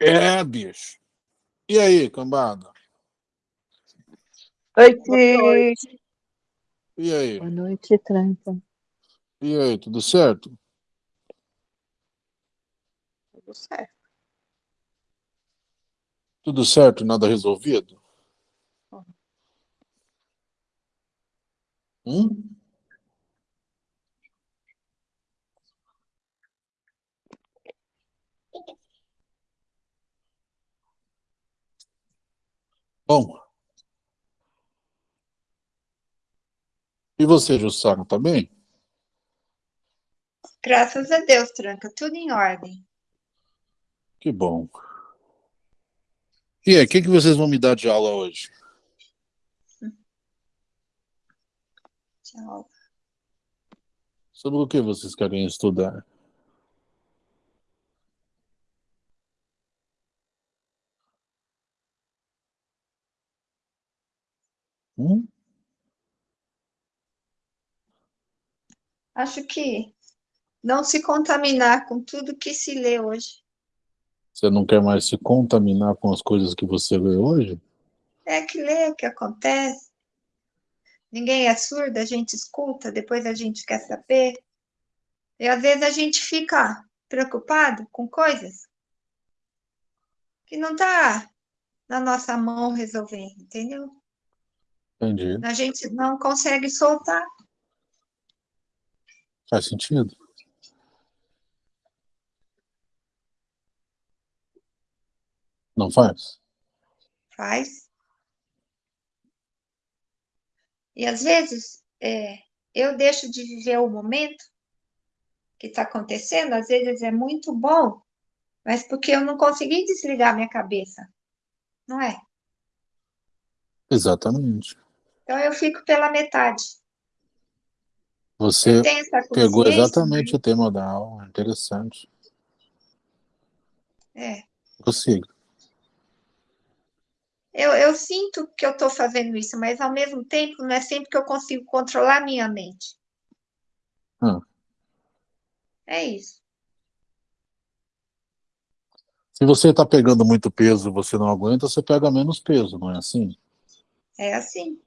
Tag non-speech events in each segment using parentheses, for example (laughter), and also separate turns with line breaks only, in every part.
É, bicho. E aí, cambada?
Oi, Ti.
E aí?
Boa noite, Tranca.
E aí, tudo certo?
Tudo certo.
Tudo certo, nada resolvido? Hum? Bom. E você, Jussara, tá bem?
Graças a Deus, Tranca, tudo em ordem.
Que bom. E aí, o que, que vocês vão me dar de aula hoje?
Tchau.
Sobre o que vocês querem estudar? Hum?
Acho que não se contaminar com tudo que se lê hoje.
Você não quer mais se contaminar com as coisas que você lê hoje?
É que lê, que acontece. Ninguém é surdo, a gente escuta, depois a gente quer saber. E às vezes a gente fica preocupado com coisas que não está na nossa mão resolver, entendeu?
Entendi.
A gente não consegue soltar.
Faz sentido. Não faz?
Faz. E às vezes é, eu deixo de viver o momento que está acontecendo, às vezes é muito bom, mas porque eu não consegui desligar minha cabeça, não é?
Exatamente.
Então eu fico pela metade.
Você pegou exatamente o tema da aula, interessante.
É.
Prossiga.
Eu, eu sinto que eu estou fazendo isso, mas ao mesmo tempo não é sempre que eu consigo controlar minha mente.
Ah.
É isso.
Se você está pegando muito peso e você não aguenta, você pega menos peso, não é assim?
É assim,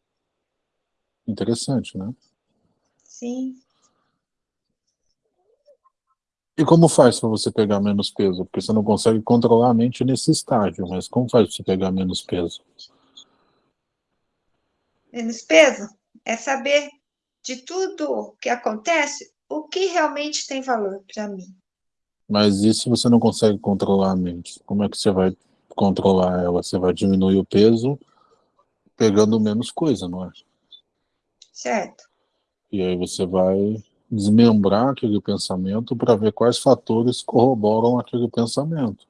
Interessante, né?
sim.
E como faz para você pegar menos peso? Porque você não consegue controlar a mente nesse estágio, mas como faz para você pegar menos peso?
Menos peso é saber de tudo que acontece, o que realmente tem valor para mim.
Mas se você não consegue controlar a mente? Como é que você vai controlar ela? Você vai diminuir o peso pegando menos coisa, não é?
Certo?
E aí você vai desmembrar aquele pensamento para ver quais fatores corroboram aquele pensamento.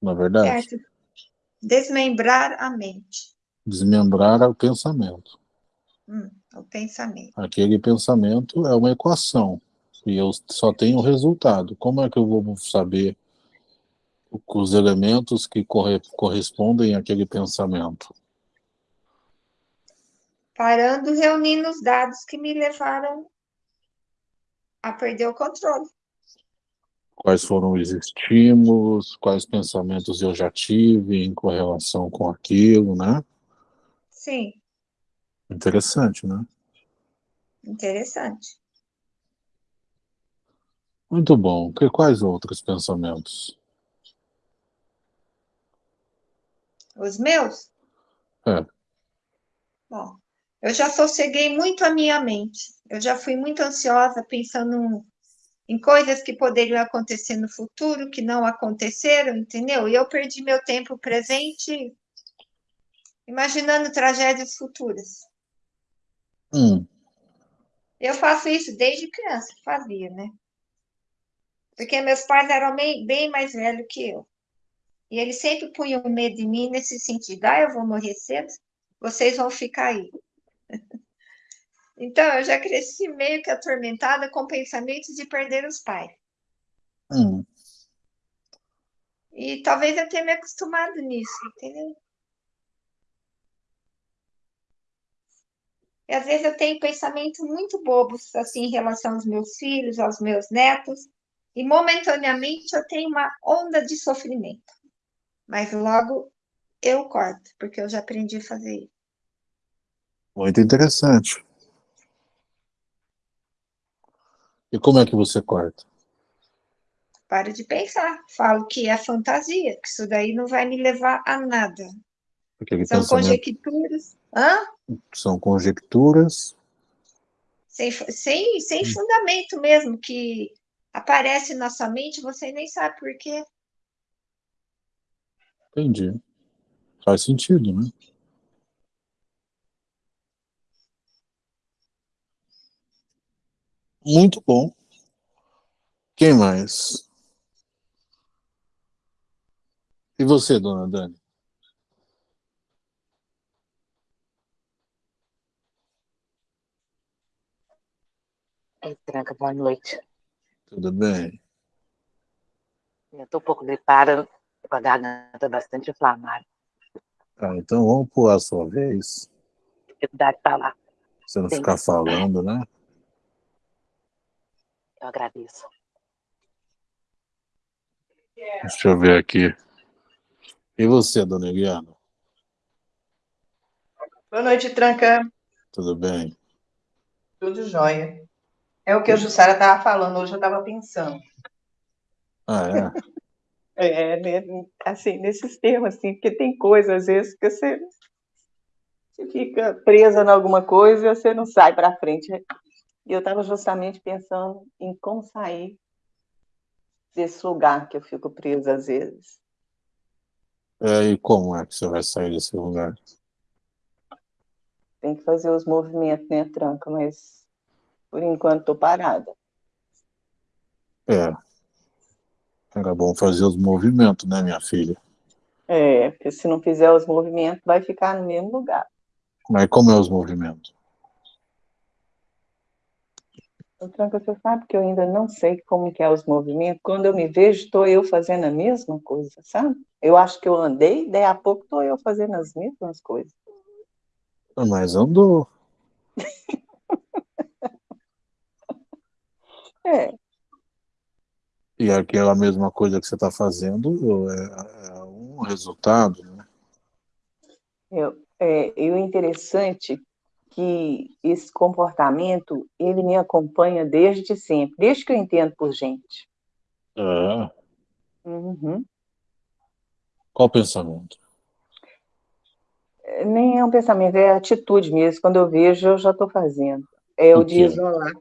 Na é verdade,
Certo. Desmembrar a mente,
desmembrar o pensamento.
hum, o pensamento.
Aquele pensamento é uma equação e eu só tenho o resultado. Como é que eu vou saber os elementos que corre correspondem àquele pensamento?
Parando, reunindo os dados que me levaram a perder o controle.
Quais foram os estímulos, quais pensamentos eu já tive em correlação com aquilo, né?
Sim,
Interessante, né?
interessante.
Muito bom. Que, quais outros pensamentos?
Os meus?
É.
Bom, eu já sosseguei muito a minha mente. Eu já fui muito ansiosa pensando em coisas que poderiam acontecer no futuro, que não aconteceram, entendeu? E eu perdi meu tempo presente imaginando tragédias futuras.
Hum,
Eu faço isso desde criança, fazia, né? Porque meus pais eram bem, bem mais velhos que eu. E eles sempre punham medo em mim nesse sentido. Ah, eu vou morrer cedo, vocês vão ficar aí. (laughs) Então, eu já cresci meio que atormentada com pensamentos de perder os pais.
hum.
E talvez eu tenha me acostumado nisso, entendeu? E às vezes eu tenho pensamentos muito bobos, assim, em relação aos meus filhos, aos meus netos, e momentaneamente eu tenho uma onda de sofrimento. Mas logo eu corto, porque eu já aprendi a fazer isso.
Muito interessante. E como é que você corta?
Paro de pensar. Falo que é fantasia, que isso daí não vai me levar a nada.
Aquele
São
pensamento
conjecturas. Hã?
são conjecturas.
Sem, sem, sem fundamento mesmo, que aparece na sua mente, você nem sabe por quê.
Entendi. Faz sentido, né? Muito bom. Quem mais? E você, dona Dani?
Ei, Tranca, boa noite.
Tudo bem?
Eu tô um pouco gripada, com a garganta bastante inflamada.
Ah, então vamos pular a sua vez.
Dificuldade de falar.
Você não
Sim.
ficar falando, né?
Eu agradeço.
Deixa eu ver aqui. E você, dona Eliana?
Boa noite, Tranca.
Tudo bem?
Tudo jóia. É o que a Jussara estava falando, hoje eu estava pensando.
Ah, é? (laughs)
É, né, assim, nesses termos, assim, porque tem coisas, às vezes, que você, você fica presa em alguma coisa e você não sai para frente. E eu estava justamente pensando em como sair desse lugar que eu fico presa às vezes.
É, e como é que você vai sair desse lugar?
Tem que fazer os movimentos, né, Tranca? Mas, por enquanto, estou parada.
É. Era bom fazer os movimentos, né, minha filha?
É, porque se não fizer os movimentos, vai ficar no mesmo lugar.
Mas como é os movimentos?
Tranca, você sabe que eu ainda não sei como que é os movimentos. Quando eu me vejo, estou eu fazendo a mesma coisa, sabe? Eu acho que eu andei, daí a pouco estou eu fazendo as mesmas coisas.
Ah, Mas andou.
É,
E aquela mesma coisa que você está fazendo é, é um resultado, né?
eu, é, e o interessante que esse comportamento, ele me acompanha desde sempre, desde que eu entendo por gente.
É.
Uhum.
Qual pensamento?
Nem é um pensamento, é atitude mesmo. Quando eu vejo, eu já estou fazendo. É o
O
de isolar.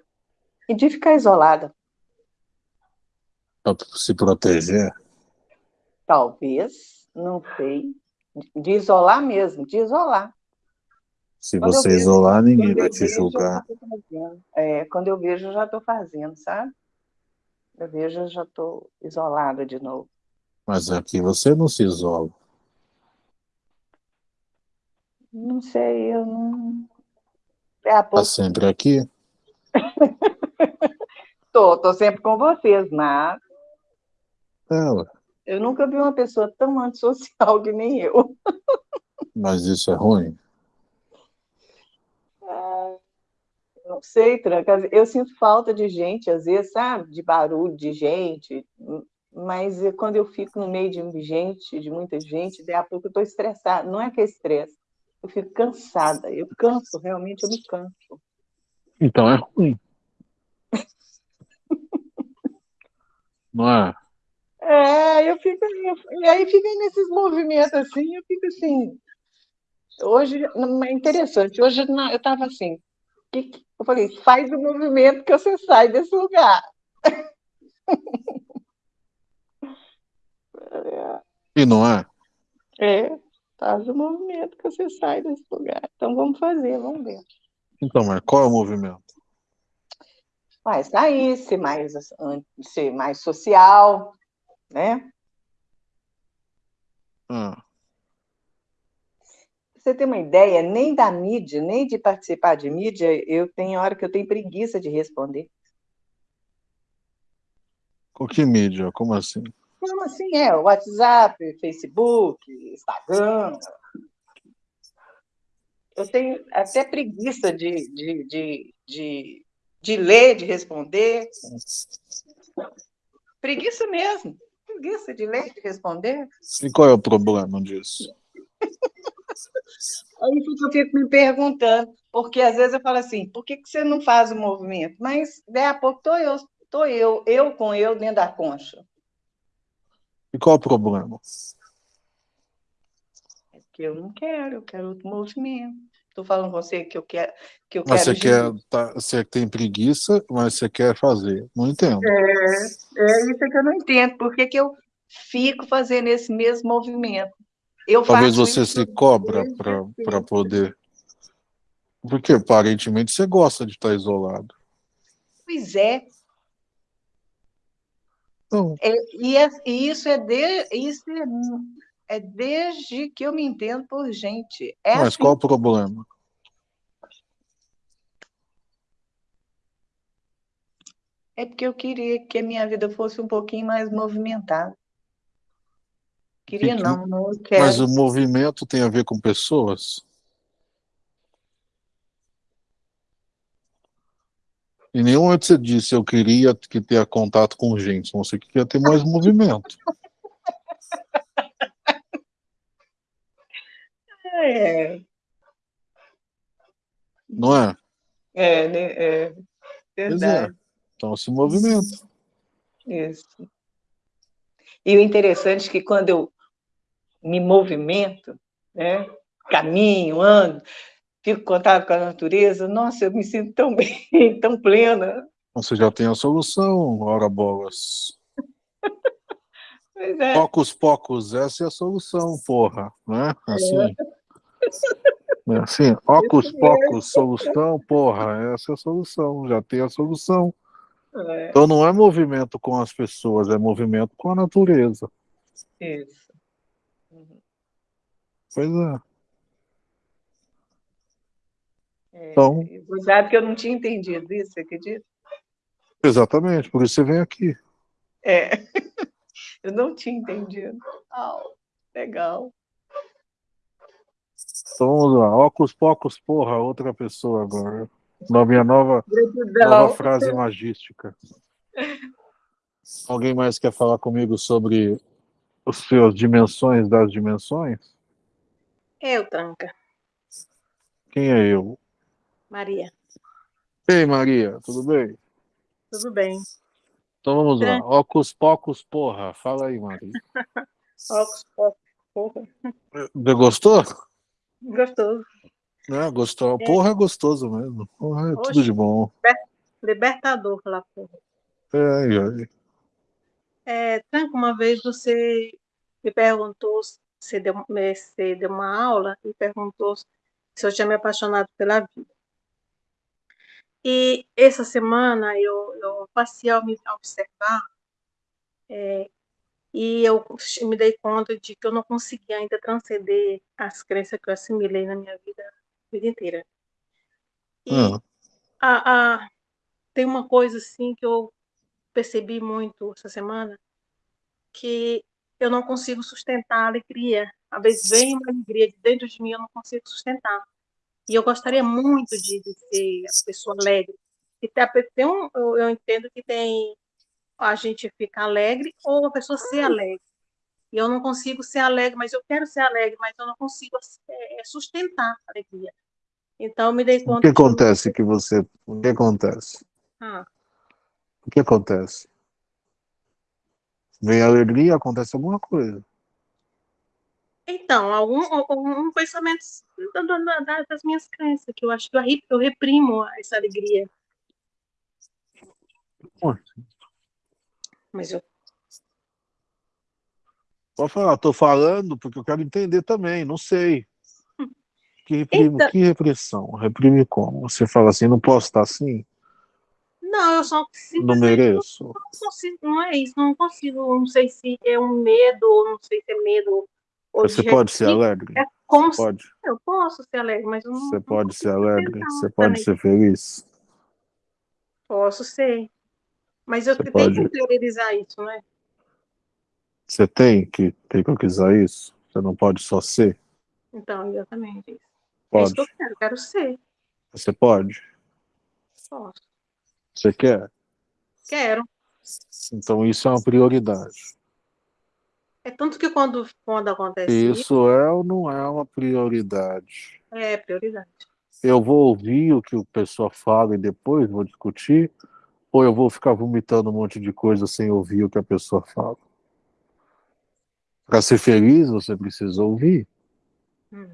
E de ficar isolada.
Para se proteger?
Talvez, não sei. De isolar mesmo, de isolar.
Se
Quando
você
vejo-
isolar, ninguém vai te
vejo,
julgar.
É, quando eu vejo, eu já estou fazendo, sabe? Eu vejo, eu já estou isolada de novo.
Mas aqui você não se isola.
Não sei, eu não. É a pouco.
sempre aqui. (laughs)
Tô, tô sempre com vocês, mas
ué.
eu nunca vi uma pessoa tão antissocial que nem eu. (laughs)
mas isso é ruim.
Não sei, Tranca. Eu sinto falta de gente, às vezes, sabe? De barulho, de gente. Mas quando eu fico no meio de gente, de muita gente, daí a pouco eu estou estressada. Não é que é estresse, eu fico cansada. Eu canso, realmente, eu me canso.
Então é ruim. Não é?
É, eu fico. eu- E aí fica nesses movimentos assim, eu fico assim. Hoje, não, é interessante, hoje não, eu estava assim. que- Eu falei, faz o movimento que você sai desse lugar.
E não é?
É, faz o movimento que você sai desse lugar. Então vamos fazer, vamos ver.
Então, mas qual é o movimento?
Vai sair, ser mais, ser mais social, né? Pra você ter uma ideia, nem da mídia, nem de participar de mídia, eu tenho hora que eu tenho preguiça de responder.
o que mídia? Como assim?
Como assim é? WhatsApp, Facebook, Instagram. eu tenho até preguiça de, de, de, de, de ler, de responder. Preguiça mesmo. Preguiça de ler, de responder.
E qual é o problema disso? (laughs)
Aí eu fico me perguntando, porque às vezes eu falo assim, por que, que você não faz o movimento? Mas daí a pouco estou eu, tô eu, eu com eu dentro da concha.
E qual o problema?
É que eu não quero, eu quero outro movimento. Estou falando com você que eu quero que eu
Mas
quero
você quer, tá, você tem preguiça, mas você quer fazer. Não entendo.
É, é isso que eu não entendo. Por que, que eu fico fazendo esse mesmo movimento? Eu
Talvez você se cobra para poder. Porque aparentemente você gosta de estar isolado.
Pois é,
Não,
É, e, é- e isso é de, isso é, é desde que eu me entendo por gente. É
mas
assim.
qual o problema?
É porque eu queria que a minha vida fosse um pouquinho mais movimentada. Queria
Que-
não, não eu
Mas
quero.
o movimento tem a ver com pessoas? Em nenhum momento você disse eu queria que ter contato com gente, você queria ter mais movimento. (laughs)
É,
Não é?
é, né, é
é.
verdade.
Então se movimenta.
Isso. E o interessante é que quando eu me movimento, né, caminho, ando, fico em contato com a natureza, nossa, eu me sinto tão (laughs) bem, tão plena.
Você já tem a solução, ora bolas. (laughs)
Pois é.
Pocos, pocos, essa é a solução, porra. Né? Assim. É assim, ocus, pocos, solução, porra, essa é a solução, já tem a solução.
É,
Então não é movimento com as pessoas, é movimento com a natureza.
isso.
Pois é.
É,
Então-
Cuidado que eu não tinha entendido isso, você acredita?
Exatamente, por isso você vem aqui.
É, (laughs) eu não tinha entendido. Au, legal.
Então vamos lá, ocus, pocos, porra, outra pessoa agora. Na minha nova, nova frase magística. Alguém mais quer falar comigo sobre os seus dimensões das dimensões?
Eu, Tranca.
Quem é eu?
Maria.
Ei, Maria, tudo bem?
Tudo bem?
Então vamos lá.
É.
Ocus, pocos, porra. Fala aí, Maria. (laughs)
Óculos, pop, porra.
Gostou?
Gostoso.
Né? Gostou. Porra é gostoso mesmo. Porra é tudo
Oxe.
de bom.
Libertador lá, porra.
É, é, é.
É, Tranca, uma vez você me perguntou, você deu, você deu uma aula e perguntou se eu tinha me apaixonado pela vida. E essa semana eu, eu passei a me observar é, e eu me dei conta de que eu não conseguia ainda transcender as crenças que eu assimilei na minha vida, vida inteira. E
Ah,
a, a- tem uma coisa assim que eu percebi muito essa semana, que eu não consigo sustentar a alegria. Às vezes vem uma alegria de dentro de mim, eu não consigo sustentar. E eu gostaria muito de, de ser a pessoa alegre. E tem, tem um, eu, eu entendo que tem a gente ficar alegre ou a pessoa ser alegre. E eu não consigo ser alegre, mas eu quero ser alegre, mas eu não consigo é, sustentar a alegria. Então me dei
o
conta
que
que
acontece que você. O que acontece?
Ah,
O que acontece? Vem alegria, acontece alguma coisa.
Então, algum, algum pensamento da- da- da- das minhas crenças, que eu acho que eu re- eu reprimo essa alegria.
Ué.
Mas eu,
Pode falar, tô falando porque eu quero entender também, não sei. Que,
Então-
que repressão? Reprime como? Você fala assim, não posso estar assim?
não, eu só
Não
simplesmente
mereço?
não consigo, não é isso, não consigo, não sei se é um medo, não sei se é medo.
Você
de
pode ser alegre?
É como se
Pode.
eu posso ser alegre, mas eu não,
Você
não
pode ser alegre? Você pode
também.
ser feliz?
Posso ser. Mas eu
Você
tenho
pode-
que interiorizar isso, né?
Você tem que ter que quiser isso? Você não pode só ser?
Então, exatamente isso. É isso
Pode.
que eu quero, quero ser.
Você pode?
Posso.
Você quer?
Quero.
Então isso é uma prioridade.
É tanto que quando, quando acontece isso,
Isso é ou não é uma prioridade?
é prioridade.
Eu vou ouvir o que o pessoal fala e depois vou discutir? Ou eu vou ficar vomitando um monte de coisa sem ouvir o que a pessoa fala? Para ser feliz, você precisa ouvir.
Hum.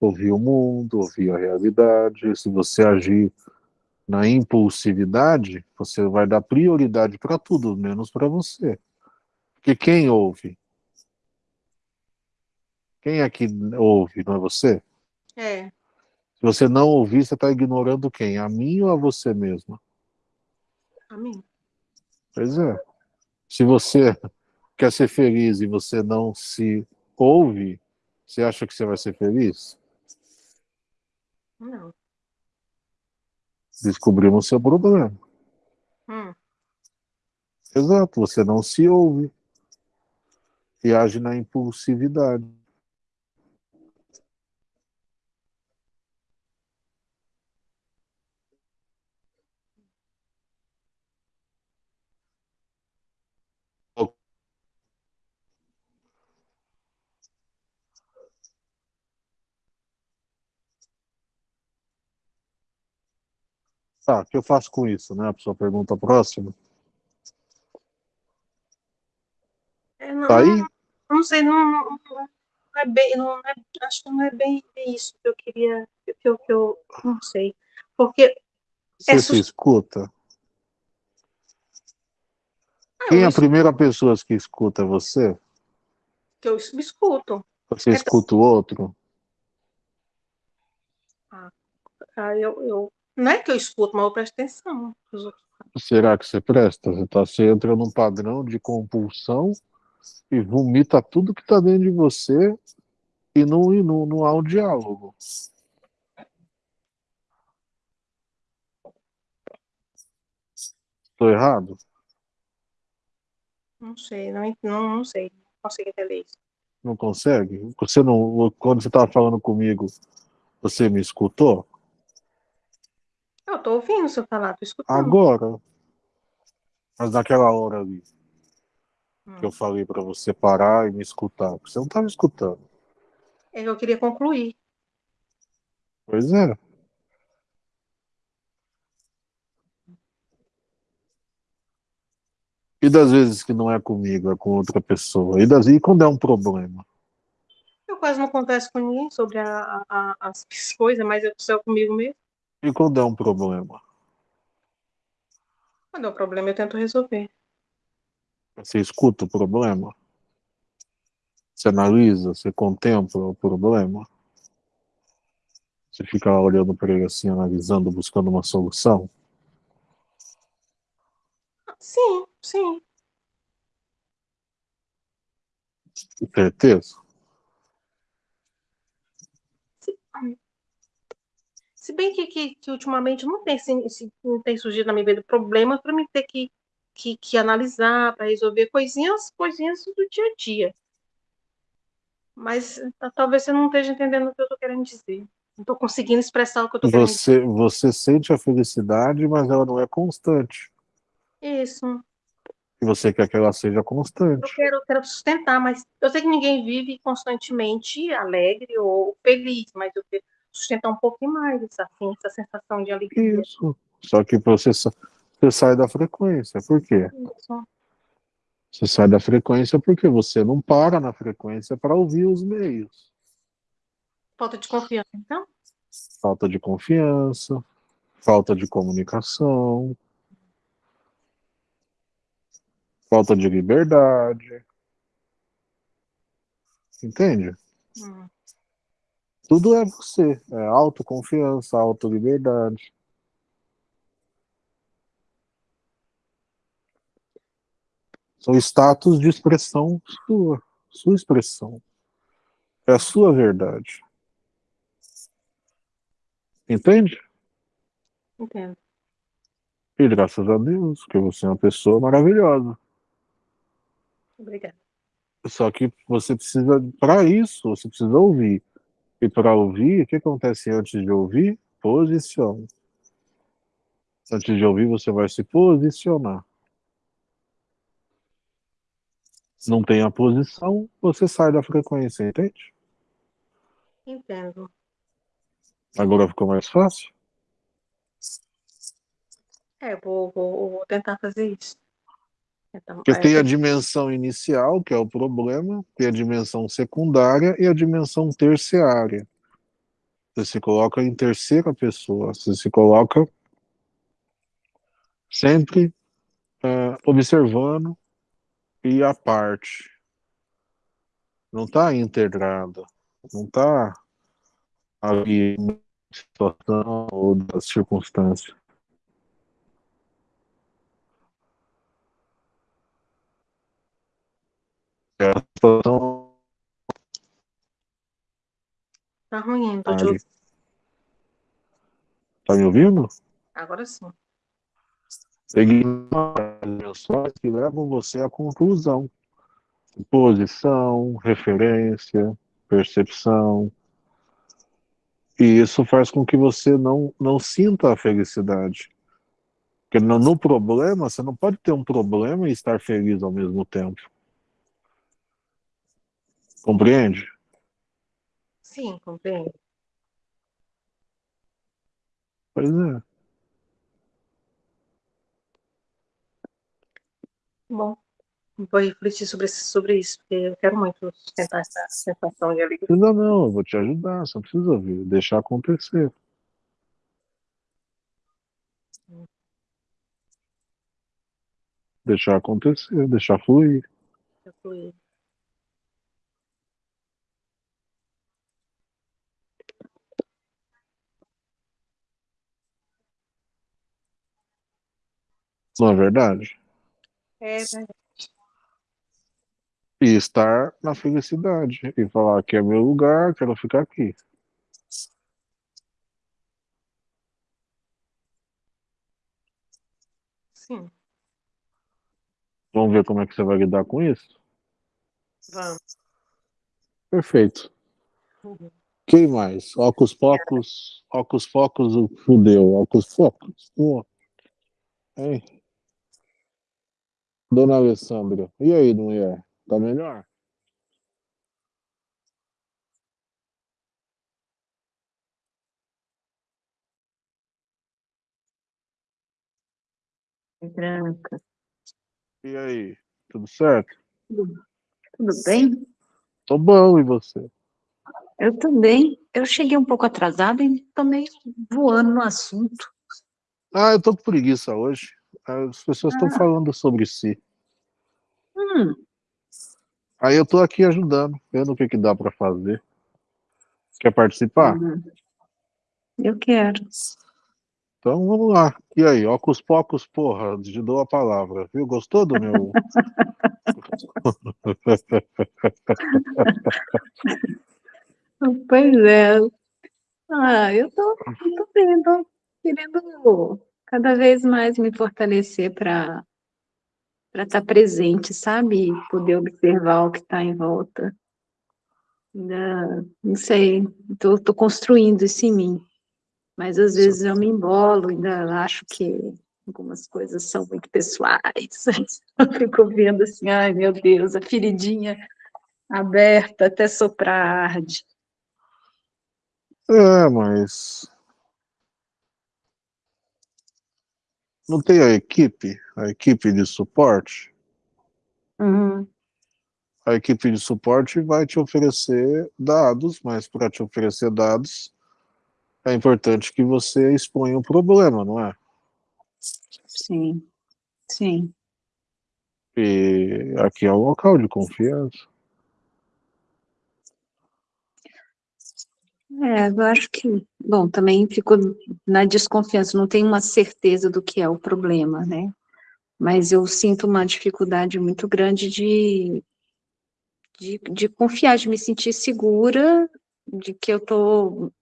Ouvir o mundo, ouvir a realidade. Se você agir na impulsividade, você vai dar prioridade para tudo, menos para você. Porque quem ouve? Quem é que ouve, não é você?
É,
Se você não ouvir, você está ignorando quem? A mim ou a você mesma?
A mim.
Pois é. Se você quer ser feliz e você não se ouve, você acha que você vai ser feliz?
Não.
Descobrimos seu problema.
Hum.
Exato, você não se ouve e age na impulsividade. Tá, o que eu faço com isso, né? A sua pergunta próxima.
É, não,
Tá aí?
não, não sei, não, não, não é bem, não é, acho que não é bem isso que eu queria, que eu, que eu não sei. Porque
Você
É
se escuta?
ah,
Quem é a
es-
primeira pessoa que escuta você?
que eu me escuto.
Você
É-
escuta o outro?
Ah, eu, eu, não é que eu escuto, mas eu presto atenção.
Será que você presta? Você, tá, você entra num padrão de compulsão e vomita tudo que está dentro de você e não, e não, não há um diálogo. Estou errado?
Não sei, não, não, não sei, não consigo entender isso.
Não consegue? Você não, quando você estava falando comigo, você me escutou?
Eu tô ouvindo você falar, tô escutando.
Agora. Mas naquela hora ali
Hum.
que eu falei para você parar e me escutar, você não estava escutando.
É que eu queria concluir.
Pois é. E das vezes que não é comigo, é com outra pessoa? E, das, e quando é um problema?
Eu quase não converso com ninguém sobre a, a- as coisas, mas eu sou comigo mesmo.
E quando é um problema?
Quando é um problema, eu tento resolver.
Você escuta o problema? Você analisa, você contempla o problema? Você fica olhando para ele assim, analisando, buscando uma solução?
Sim, sim.
Certeza?
Se bem que, que, que ultimamente não tem, não tem surgido na minha vida problemas para mim ter que, que, que analisar, para resolver coisinhas, coisinhas do dia a dia. Mas talvez você não esteja entendendo o que eu estou querendo dizer. Não estou conseguindo expressar o que eu estou querendo
Você, você sente a felicidade, mas ela não é constante.
dizer. Isso.
E você quer que ela seja
Eu
constante.
quero, eu quero sustentar, mas eu sei que ninguém vive constantemente alegre ou feliz, mas eu quero sustentar um pouquinho mais essa, assim, essa sensação de alegria.
Isso. Só que você, você sai da frequência. Por quê?
Isso.
Você sai da frequência porque você não para na frequência para ouvir os meios.
Falta de confiança, então?
Falta de confiança, falta de comunicação, falta de liberdade. Entende?
Hum.
Tudo é você. É autoconfiança, autoliberdade. São status de expressão sua. Sua expressão. É a sua verdade. Entende?
Entendo.
E graças a Deus, porque você é uma pessoa maravilhosa.
Obrigada.
Só que você precisa, para isso, você precisa ouvir E para ouvir, o que acontece antes de ouvir? Posiciona. Antes de ouvir, você vai se posicionar. Não tem a posição, você sai da frequência, entende?
Entendo.
Agora ficou mais fácil?
É, vou, vou, vou tentar fazer isso. Então,
Porque
é,
tem a dimensão inicial, que é o problema, tem a dimensão secundária e a dimensão terciária. Você se coloca em terceira pessoa, você se coloca sempre é, observando e a parte. Não está integrada, não está ali na situação ou das circunstâncias. Situação
Tá ruim, tô te
ali.
ouvindo.
Tá me ouvindo?
Agora sim.
Ignora as que levam você à conclusão. Posição, referência, percepção. E isso faz com que você não, não sinta a felicidade. Porque no, no problema, você não pode ter um problema e estar feliz ao mesmo tempo. Compreende?
Sim, compreendo.
Pois é.
Bom, vou refletir sobre, esse- sobre isso, porque eu quero muito sustentar essa sensação de alegria.
Precisa não, eu vou te ajudar, não precisa ouvir, deixar acontecer. Deixar acontecer, deixar fluir.
que eu
Não é verdade?
É verdade.
E estar na felicidade. E falar que é meu lugar, quero ficar aqui.
Sim,
Vamos ver como é que você vai lidar com isso?
vamos.
Perfeito.
Uhum.
Quem mais? Ocus Pocos, Ocus Pocos, o fudeu. Ocus Pocos. Pô. Hein? Dona Alessandra, e aí, mulher? Tá melhor?
Branca.
E aí? Tudo certo?
Tudo, tudo bem?
Tô bom, e você?
Eu também. Eu cheguei um pouco atrasada e tomei voando no assunto.
Ah, eu tô com preguiça hoje. As pessoas estão
Ah.
falando sobre si.
Hum,
Aí eu tô aqui ajudando, vendo o que, que dá pra fazer. Quer participar?
hum. eu quero.
Então vamos lá. E aí, Ocus Pocos, porra, te dou a palavra, viu? Gostou do meu. (laughs)
Pois é. Ah, eu tô, eu tô bem, tô querendo cada vez mais me fortalecer para estar presente, sabe? Poder observar o que está em volta. Ainda, não sei, tô construindo isso em mim. Mas às vezes eu me embolo, ainda acho que algumas coisas são muito pessoais. (laughs) Eu fico vendo assim, ai meu Deus, a feridinha aberta até soprar arde.
É, mas. Não tem a equipe? A equipe de suporte?
Uhum.
A equipe de suporte vai te oferecer dados, mas para te oferecer dados, é importante que você exponha o problema, não é?
Sim, sim.
E aqui é o local de confiança.
É, eu acho que, bom, também fico na desconfiança, não tenho uma certeza do que é o problema, né? Mas eu sinto uma dificuldade muito grande de, de, de confiar, de me sentir segura de que eu estou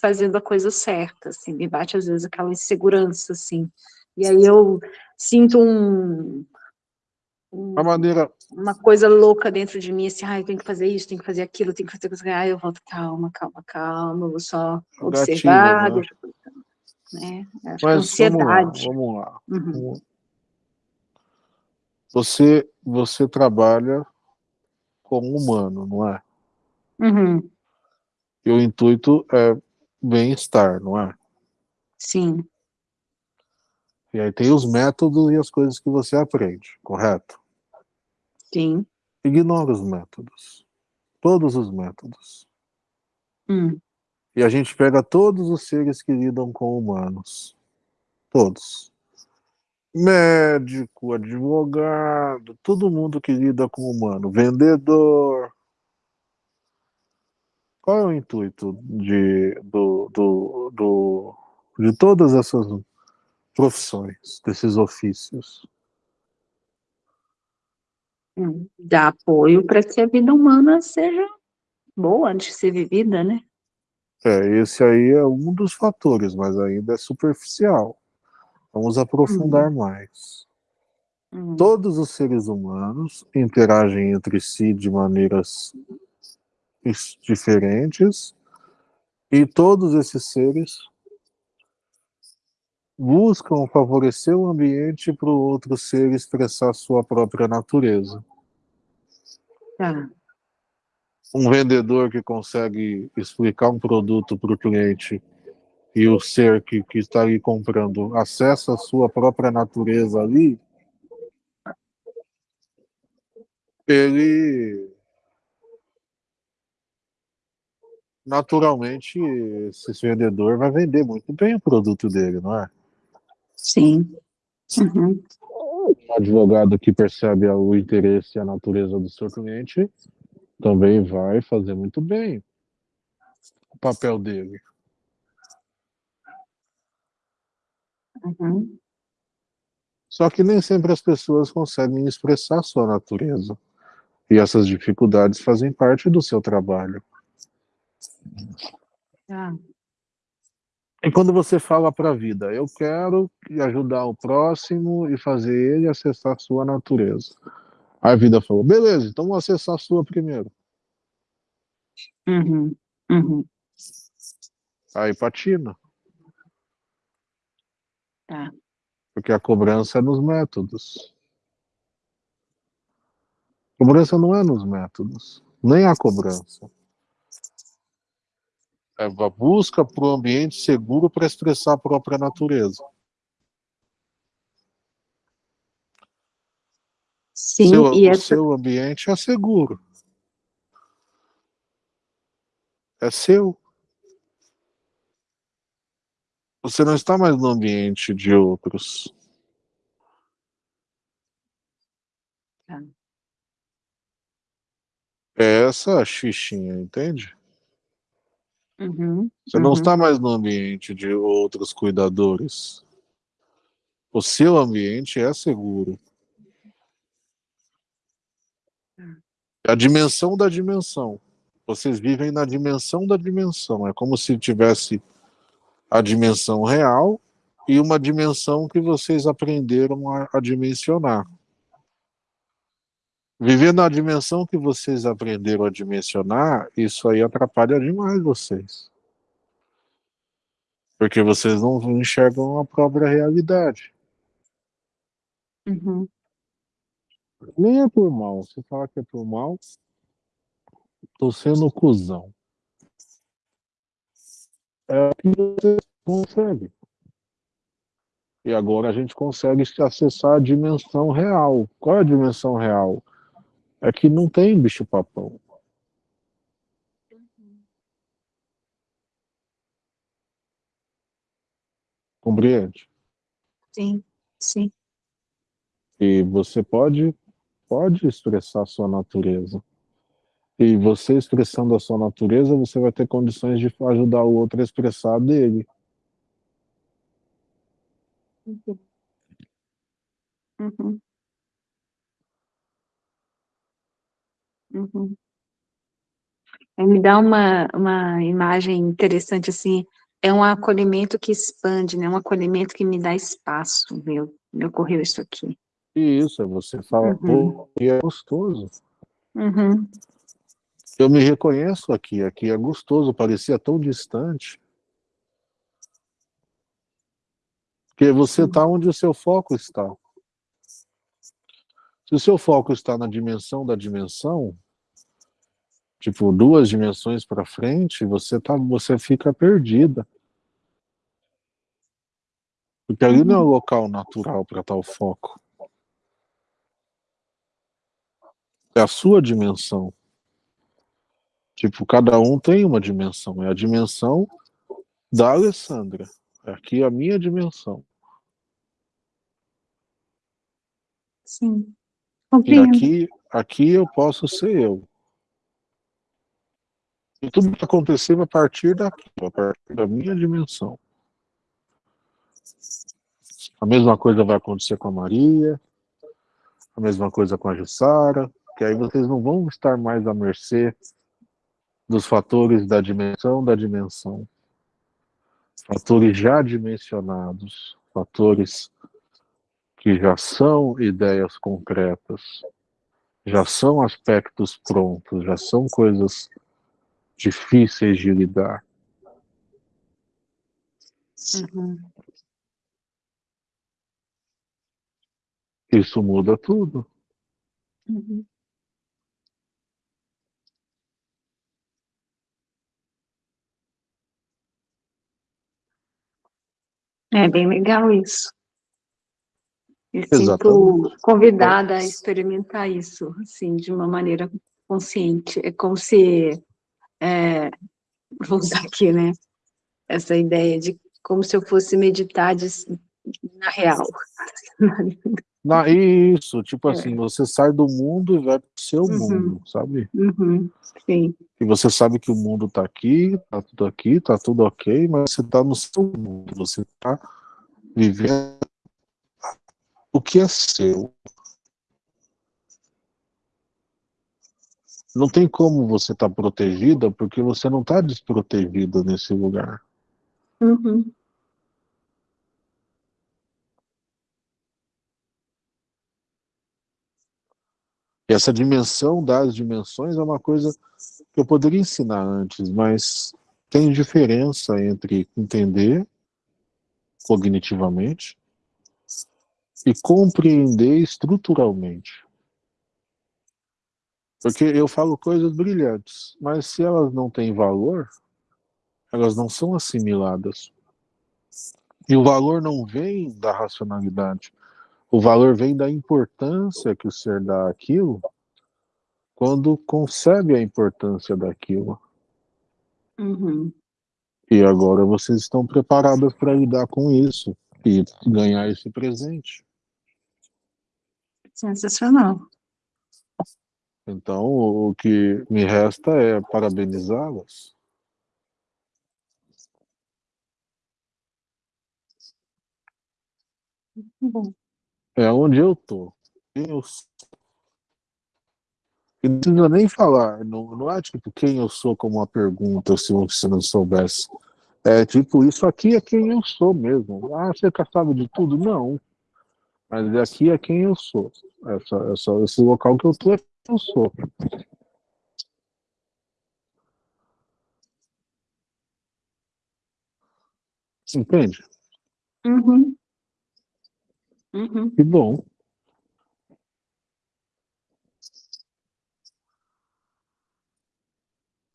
fazendo a coisa certa, assim, me bate às vezes aquela insegurança, assim, e aí eu sinto um,
A maneira.
Uma coisa louca dentro de mim, assim, ah, eu tenho que fazer isso, tenho que fazer aquilo, tenho que fazer isso. Aí eu volto, calma, calma, calma, eu vou só observar,
Gatilho, né?
Né? Que
Mas
ansiedade.
vamos lá, vamos lá.
Uhum.
Você, você trabalha como humano, não é?
Uhum.
E o intuito é bem-estar, não é?
Sim,
E aí tem os métodos e as coisas que você aprende, correto?
Sim.
Ignora os métodos. Todos os métodos.
Hum.
E a gente pega todos os seres que lidam com humanos. Todos. Médico, advogado, todo mundo que lida com humano. Vendedor. Qual é o intuito de, do, do, do, de todas essas profissões, desses ofícios?
Dá apoio para que a vida humana seja boa de ser vivida, né?
É, esse aí é um dos fatores, mas ainda é superficial. Vamos aprofundar mais.
Hum.
Todos os seres humanos interagem entre si de maneiras diferentes e todos esses seres buscam favorecer o ambiente para o outro ser expressar sua própria natureza.
Tá.
um vendedor que consegue explicar um produto para o cliente e o ser que, que está ali comprando acessa a sua própria natureza ali, ele naturalmente esse vendedor vai vender muito bem o produto dele, não é?
Sim. Uhum.
Um advogado que percebe o interesse e a natureza do seu cliente também vai fazer muito bem o papel dele.
Uhum.
Só que nem sempre as pessoas conseguem expressar sua natureza. E essas dificuldades fazem parte do seu trabalho.
Tá.
E quando você fala para a vida, eu quero ajudar o próximo e fazer ele acessar sua natureza. Aí a vida falou, beleza, então vou acessar a sua primeiro.
Uhum. Uhum.
Aí patina.
Tá.
Porque a cobrança é nos métodos. A cobrança não é nos métodos, nem a cobrança. É a busca por um ambiente seguro para expressar a própria natureza.
Sim,
seu,
e
o
essa...
seu ambiente é seguro. É seu. Você não está mais no ambiente de outros.
Tá.
É essa a xixinha, entende?
Uhum.
Você não
Uhum.
está mais no ambiente de outros cuidadores. O seu ambiente é seguro. É a dimensão da dimensão. Vocês vivem na dimensão da dimensão. É como se tivesse a dimensão real e uma dimensão que vocês aprenderam a, a dimensionar. Viver na dimensão que vocês aprenderam a dimensionar, isso aí atrapalha demais vocês. Porque vocês não enxergam a própria realidade.
Uhum.
Nem é por mal. Se falar que é por mal, tô sendo cuzão. É o que você consegue. E agora a gente consegue acessar a dimensão real. Qual é a dimensão real? É que não tem bicho-papão. Compreende?
Sim, sim.
E você pode, pode expressar a sua natureza. E você expressando a sua natureza, você vai ter condições de ajudar o outro a expressar a dele.
Uhum. Uhum. Uhum. Aí me dá uma, uma imagem interessante, assim, é um acolhimento que expande, né, um acolhimento que me dá espaço, meu, me ocorreu isso aqui.
Isso, é você fala,
Uhum.
pô, e é gostoso.
Uhum.
Eu me reconheço aqui, aqui é gostoso, parecia tão distante. Porque você está onde o seu foco está. Se o seu foco está na dimensão da dimensão, tipo duas dimensões para frente, você tá, você fica perdida. Porque ali não é o local natural para tal foco. É a sua dimensão. Tipo, cada um tem uma dimensão. É a dimensão da Alessandra. É aqui a minha dimensão.
Sim.
E
Compreendo.
aqui, aqui eu posso ser eu. E tudo que acontecer a partir daqui, a partir da minha dimensão. A mesma coisa vai acontecer com a Maria, a mesma coisa com a Jussara, que aí vocês não vão estar mais à mercê dos fatores da dimensão da dimensão. Fatores já dimensionados, fatores que já são ideias concretas, já são aspectos prontos, já são coisas difíceis de lidar.
Uhum.
Isso muda tudo.
Uhum. É bem legal isso. Me sinto convidada a experimentar isso, assim, de uma maneira consciente. É como se, é, vou usar aqui, né, essa ideia de como se eu fosse meditar de, na real.
Na, isso, tipo
É.
assim, você sai do mundo e vai pro seu
Uhum.
mundo, sabe?
Uhum, sim,
E você sabe que o mundo tá aqui, tá tudo aqui, tá tudo ok, mas você tá no seu mundo, você tá vivendo o que é seu. Não tem como você estar tá protegida porque você não está desprotegida nesse lugar.
uhum,
essa dimensão das dimensões é uma coisa que eu poderia ensinar antes, mas tem diferença entre entender cognitivamente e compreender estruturalmente. Porque eu falo coisas brilhantes, mas se elas não têm valor, elas não são assimiladas. E o valor não vem da racionalidade. O valor vem da importância que o ser dá àquilo quando concebe a importância daquilo.
uhum.
E agora vocês estão preparadas para lidar com isso e ganhar esse presente.
Sensacional.
Então, o que me resta é parabenizá-las.
Bom,
É onde eu tô. Eu. E não precisa nem falar, não, não é tipo quem eu sou como uma pergunta, se você não soubesse. É tipo, isso aqui é quem eu sou mesmo. Ah, você saber de tudo? Não. Mas aqui é quem eu sou. Essa, essa, esse local que eu tô é quem eu sou. Entende?
uhum. Uhum.
Que bom.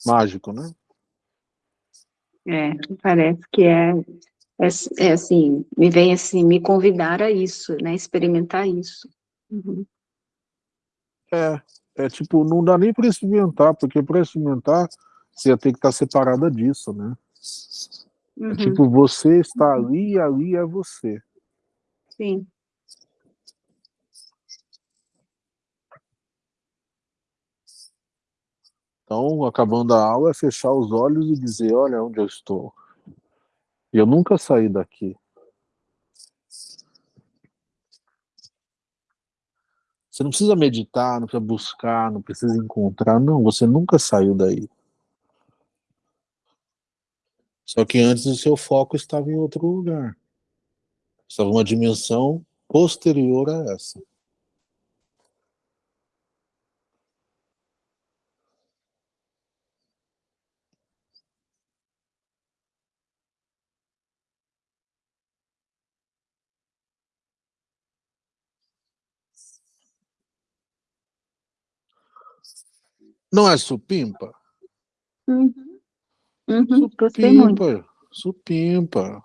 Mágico, né?
É, parece que é, é, é assim, me vem assim, me convidar a isso, né, experimentar isso. Uhum.
É, é tipo, não dá nem para experimentar, porque para experimentar você ia ter que estar separada disso, né? É
Uhum.
tipo, você está ali e ali é você.
Sim,
Então, acabando a aula, é fechar os olhos e dizer, olha onde eu estou. E eu nunca saí daqui. Você não precisa meditar, não precisa buscar, não precisa encontrar, não, você nunca saiu daí. Só que antes o seu foco estava em outro lugar. Estava uma dimensão posterior a essa. Não é supimpa?
Uhum. Uhum.
Supimpa, supimpa.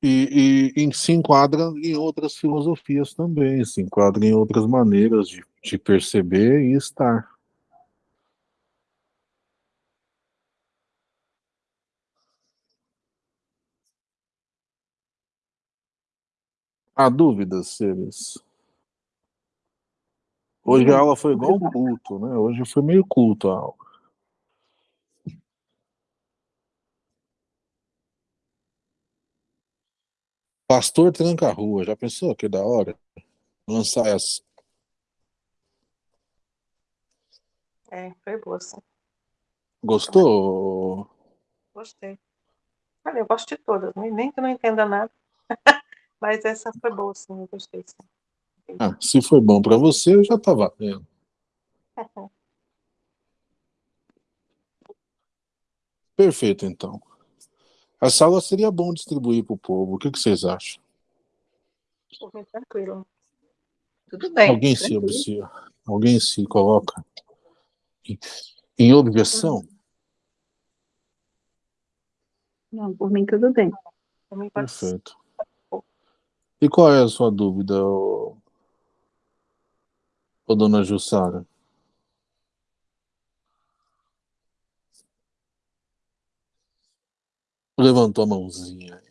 E, e, e se enquadra em outras filosofias também, se enquadra em outras maneiras de, de perceber e estar. Há dúvidas, seres? Hoje a aula foi igual um culto, né? Hoje foi meio culto a aula. Pastor tranca a rua, já pensou que da hora? Lançar essa.
É, foi boa, sim.
Gostou?
Gostei. Olha, eu gosto de todas, nem nem que eu não entenda nada. (laughs) Mas essa foi boa, sim, eu gostei, sim.
Ah, se foi bom para você, já tá valendo. (laughs) Perfeito, então. A sala seria bom distribuir para o povo. O que, que vocês acham?
Por mim, tranquilo.
Tudo bem.
Alguém se,
tranquilo.
se, alguém se coloca em, em objeção?
Não, por mim tudo bem.
Perfeito. E qual é a sua dúvida, ô, dona Jussara? Levantou a mãozinha.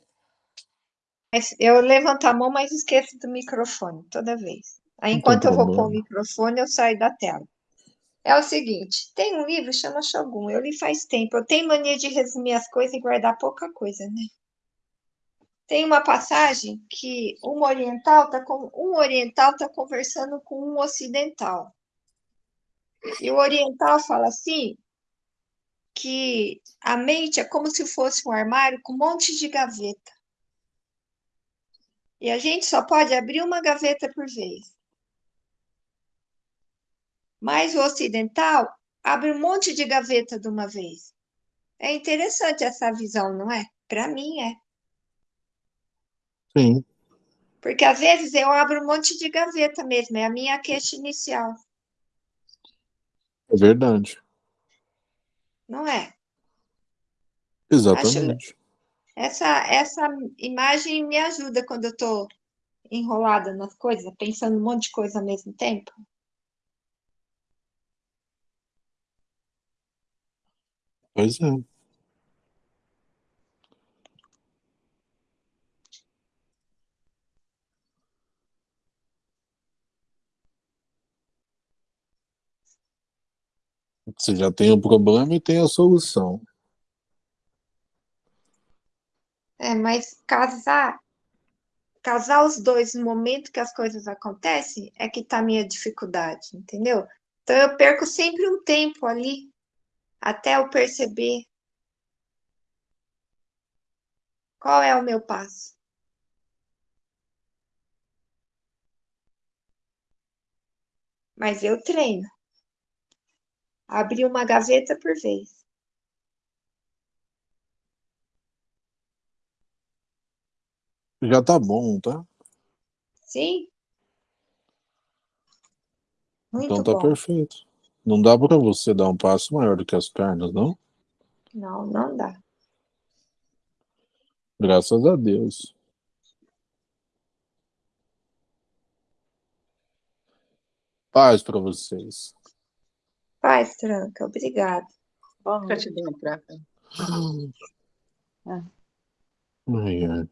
Eu levanto a mão, mas esqueço do microfone toda vez. Aí, enquanto eu vou pôr o microfone, eu saio da tela. É o seguinte, tem um livro chama Shogun, eu li faz tempo. Eu tenho mania de resumir as coisas e guardar pouca coisa, né? Tem uma passagem que um oriental tá com um oriental tá conversando com um ocidental. E o oriental fala assim que a mente é como se fosse um armário com um monte de gaveta. E a gente só pode abrir uma gaveta por vez. Mas o ocidental abre um monte de gaveta de uma vez. É interessante essa visão, não é? Para mim é.
Sim,
Porque às vezes eu abro um monte de gaveta mesmo, é a minha queixa inicial,
é verdade.
não é?
Exatamente.
Essa, essa imagem me ajuda quando eu estou enrolada nas coisas, pensando um monte de coisa ao mesmo tempo.
Pois é. Você já tem o problema e tem a solução.
É, mas casar, casar os dois no momento que as coisas acontecem é que tá a minha dificuldade, entendeu? Então eu perco sempre um tempo ali até eu perceber qual é o meu passo. Mas eu treino. Abrir uma gaveta por vez.
Já tá bom, tá?
Sim? Muito
Então tá
bom.
perfeito. Não dá pra você dar um passo maior do que as pernas, não?
Não, não dá.
Graças a Deus. Paz pra vocês.
Paz, Tranca, obrigada.
Boa noite.
Gratidão, Praca.
Ai, ai.